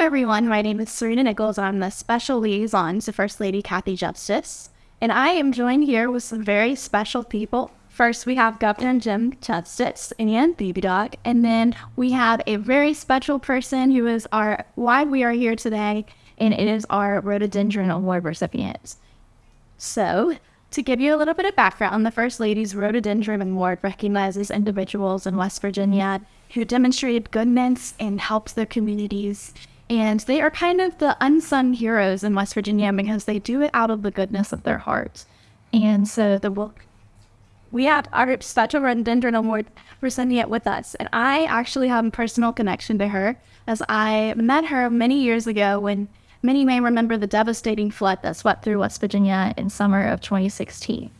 everyone. My name is Serena Nichols. I'm the special liaison to First Lady Kathy Justice, and I am joined here with some very special people. First, we have Governor Jim Justice and Baby Dog, and then we have a very special person who is our why we are here today, and it is our Rhododendron Award recipient. So, to give you a little bit of background, the First Lady's Rhododendron Award recognizes individuals in West Virginia who demonstrated goodness and helped their communities. And they are kind of the unsung heroes in West Virginia because they do it out of the goodness of their hearts. And so the book, we have our special Rhododendron Award recipient with us. And I actually have a personal connection to her as I met her many years ago when Many may remember the devastating flood that swept through West Virginia in summer of 2016.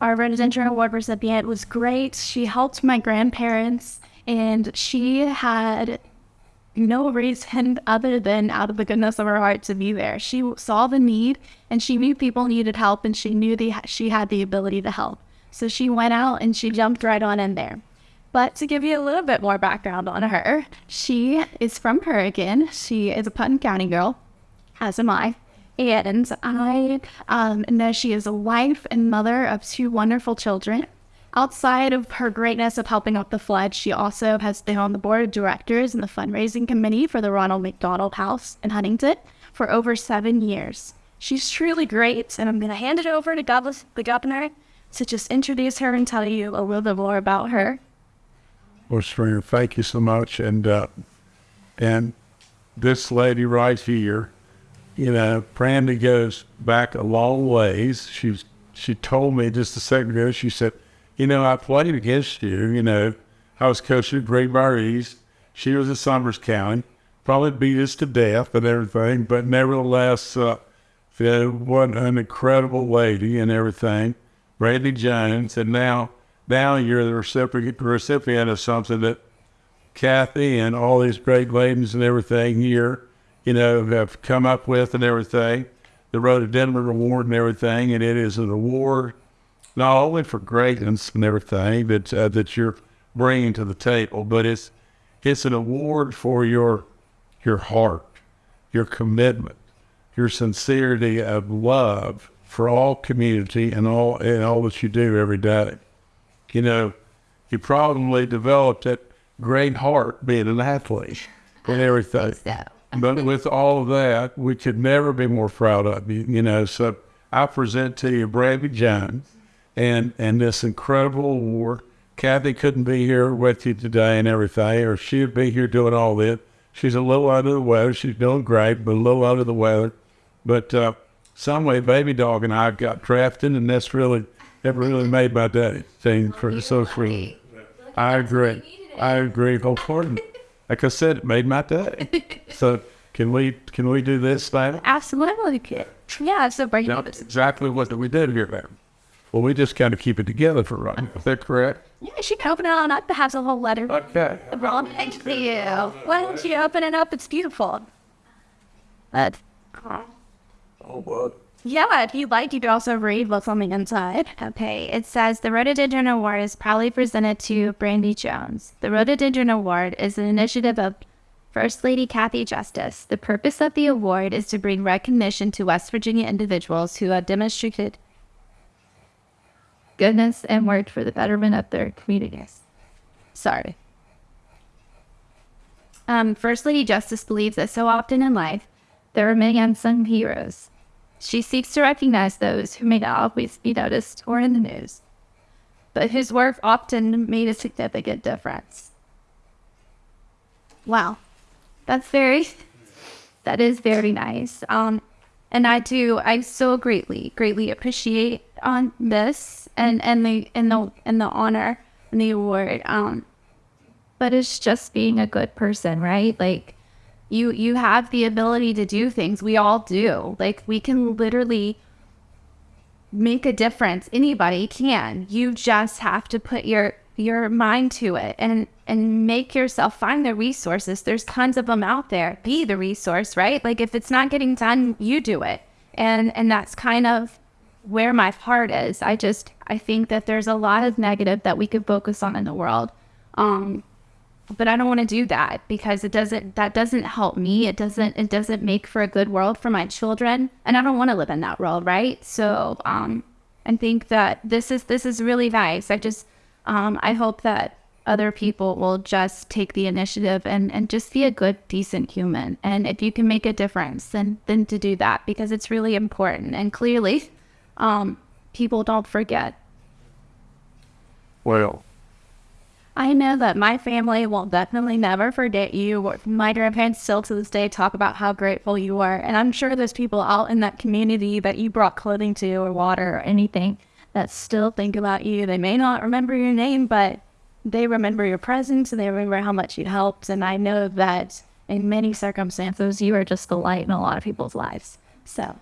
Our Rhododendron Award recipient was great. She helped my grandparents, and she had no reason other than out of the goodness of her heart to be there. She saw the need, and she knew people needed help, and she knew the, she had the ability to help. So she went out and she jumped right on in there. But to give you a little bit more background on her, she is from Oregon. She is a Putnam County girl as am I. And I um, know she is a wife and mother of two wonderful children. Outside of her greatness of helping out the flood, she also has been on the board of directors and the fundraising committee for the Ronald McDonald House in Huntington for over seven years. She's truly great, and I'm going to hand it over to Douglas, the governor to just introduce her and tell you a little bit more about her. Well, Stringer, thank you so much. And uh, and this lady right here you know, Brandy goes back a long ways. She she told me just a second ago. She said, "You know, I played against you. You know, I was coaching at Greenbrier East. She was at Summers County. Probably beat us to death and everything, but nevertheless, uh, what an incredible lady and everything. Brandy Jones, and now now you're the recipient recipient of something that Kathy and all these great ladies and everything here." you know, have come up with and everything, the Rhododendron Award and everything. And it is an award not only for greatness and everything that uh, that you're bringing to the table, but it's it's an award for your your heart, your commitment, your sincerity of love for all community and all and all that you do every day. You know, you probably developed that great heart being an athlete and everything. So but with all of that, we could never be more proud of you. You know, so I present to you Brandy Jones and and this incredible war. Kathy couldn't be here with you today and everything, or she'd be here doing all this. She's a little under the weather. She's doing great, but a little under the weather. But uh, some way, Baby Dog and I got drafted, and that's really that really made my day. Thing for so free. I agree. I agree wholeheartedly like I said, it made my day. so can we can we do this thing? Absolutely. Yeah, so break now, exactly what we did here, man. Well, we just kind of keep it together for right. Is that correct? Yeah, she can open it on up. Has a whole letter. Okay. Wrong thank you. Why don't you open it up? It's beautiful. But, oh, what? Yeah, if you'd like, you could also read what's on the inside. Okay, it says the Rhododendron Award is proudly presented to Brandy Jones. The Rhododendron Award is an initiative of First Lady Kathy Justice. The purpose of the award is to bring recognition to West Virginia individuals who have demonstrated goodness and worked for the betterment of their communities. Sorry. Um, First Lady Justice believes that so often in life, there are many unsung heroes she seeks to recognize those who may not always be noticed or in the news, but whose work often made a significant difference. Wow, that's very, that is very nice. Um, and I do, I so greatly, greatly appreciate on this and and the and the and the honor and the award. Um, but it's just being a good person, right? Like you you have the ability to do things we all do like we can literally make a difference anybody can you just have to put your your mind to it and and make yourself find the resources. There's tons of them out there. Be the resource right? Like if it's not getting done you do it. And and that's kind of where my heart is. I just i think that there's a lot of negative that we could focus on in the world. Um but I don't want to do that because it doesn't that doesn't help me. It doesn't it doesn't make for a good world for my children, and I don't want to live in that world, right? So um, I think that this is this is really nice. I just um, I hope that other people will just take the initiative and, and just be a good, decent human. And if you can make a difference, then then to do that because it's really important. And clearly, um, people don't forget. Well, I know that my family will definitely never forget you. My grandparents still to this day talk about how grateful you are. And I'm sure there's people out in that community that you brought clothing to or water or anything that still think about you. They may not remember your name, but they remember your presence and they remember how much you helped. And I know that in many circumstances, you are just the light in a lot of people's lives. So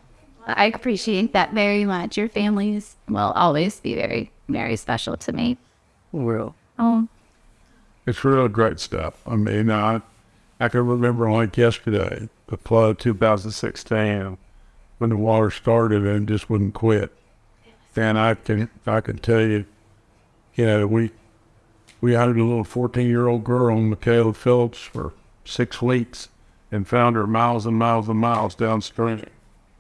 I appreciate that very much. Your families will always be very, very special to me. Well, Oh, it's really great stuff. I mean, I, I can remember like yesterday, the flood 2016, when the water started and just wouldn't quit. And I can, I can tell you, you know, we, we had a little 14 year old girl, Michaela Phillips, for six weeks and found her miles and miles and miles downstream.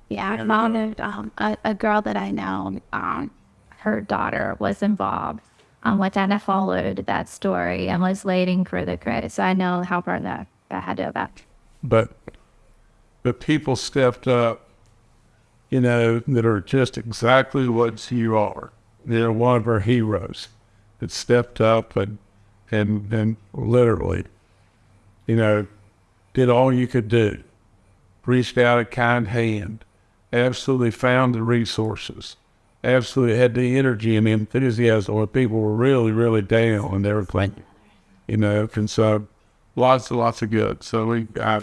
Yeah, I found um, a, a girl that I know, um, her daughter was involved um, with that. And I followed that story and was waiting for the credit. So I know how far that, that had to have been. but but people stepped up, you know, that are just exactly what you are. They're one of our heroes that stepped up and and and literally, you know, did all you could do. Reached out a kind hand, absolutely found the resources, absolutely had the energy and the enthusiasm when people were really, really down and they were everything. You know, and so lots and lots of good. So we, I,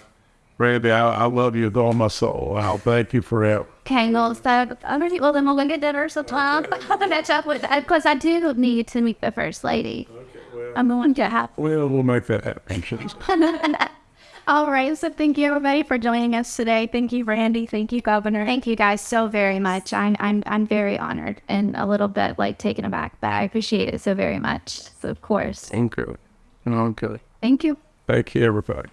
Brandy, I, I love you with all my soul. I'll thank you forever. Okay, well, so I'm ready. Well, then we'll go get dinner sometime. Catch up with uh, that because I do need to meet the first lady. Okay, well, I'm the one to have. Well, we'll make that happen. All right. So thank you everybody for joining us today. Thank you, Brandy. Thank you, Governor. Thank you guys so very much. I'm I'm I'm very honored and a little bit like taken aback, but I appreciate it so very much. So of course. thank you. And okay. Thank you. Thank you, everybody.